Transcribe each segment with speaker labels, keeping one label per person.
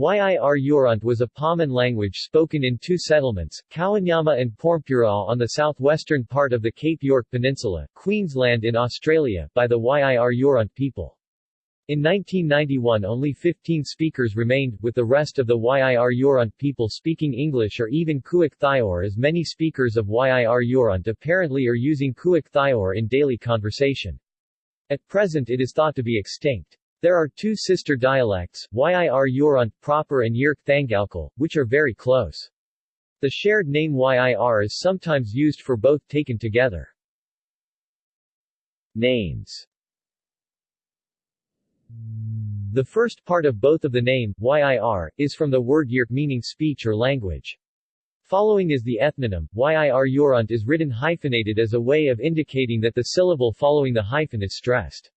Speaker 1: Yir Yoront was a Paman language spoken in two settlements, Kowanyama and Pormpuraaw on the southwestern part of the Cape York Peninsula, Queensland in Australia, by the Yir Yoront people. In 1991 only 15 speakers remained, with the rest of the Yir Yoront people speaking English or even Kuuk Thaayorre as many speakers of Yir Yoront apparently are using Kuuk Thaayorre in daily conversation. At present it is thought to be extinct. There are two sister dialects, Yir Yoront proper and Yirk Thangalkal, which are very close. The shared name Yir is sometimes used for both taken together. Names The first part of both of the name, Yir, is from the word Yirk meaning speech or language. Following is the ethnonym, Yir Yoront is written hyphenated as a way of indicating that the syllable following the hyphen is stressed.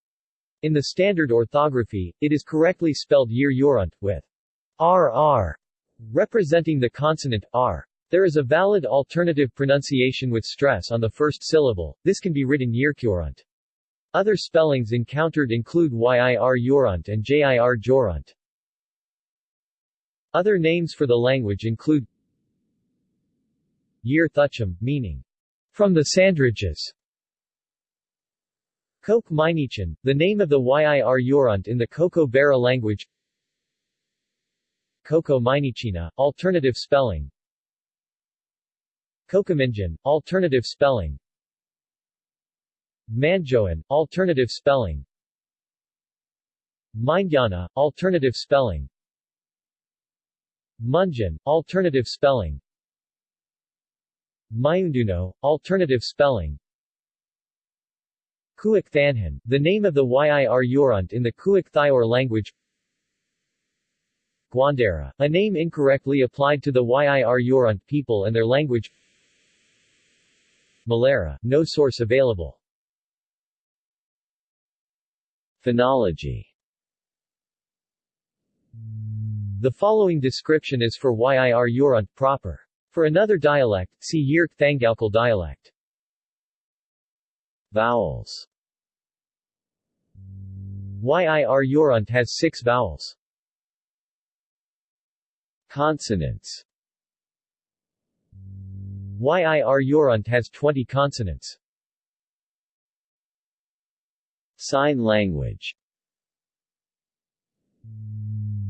Speaker 1: In the standard orthography, it is correctly spelled Yir Urant, with RR representing the consonant R. There is a valid alternative pronunciation with stress on the first syllable, this can be written Yirkurant. Other spellings encountered include Yir Urant and Jir Jorant. Other names for the language include Yir Thucham, meaning, from the Sandridges. Coke Minichan, the name of the Yir Yoront in the Koko Bera language. Coco Minichina, alternative spelling. Kokaminjan, alternative spelling. Manjoan, alternative spelling Mindyana, alternative spelling Munjan, alternative spelling Mayunduno, alternative spelling Kuuk Thanhan, the name of the Yir Yoront in the Kuuk Thaayorre language. Guandera, a name incorrectly applied to the Yir Yoront people and their language. Malera, no source available. Phonology. The following description is for Yir Yoront proper. For another dialect, see Yirk Thangalkal dialect. Vowels Yir Yoront has six vowels. Consonants Yir Yoront has 20 consonants. Sign language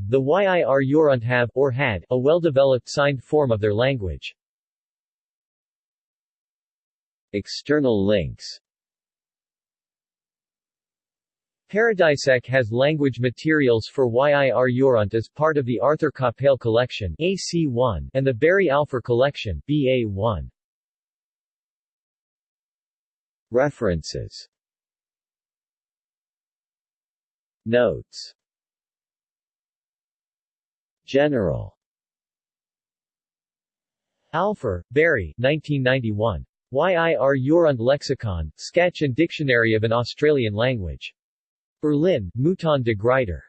Speaker 1: The Yir Yoront have, or had, a well-developed signed form of their language. External links Paradisec has language materials for Yir Yoront as part of the Arthur Capell Collection AC1 and the Barry Alpher Collection BA1. References Notes General Alpher, Barry 1991. Yir Yoront Lexicon, Sketch and Dictionary of an Australian Language. Berlin, Mouton de Gruyter.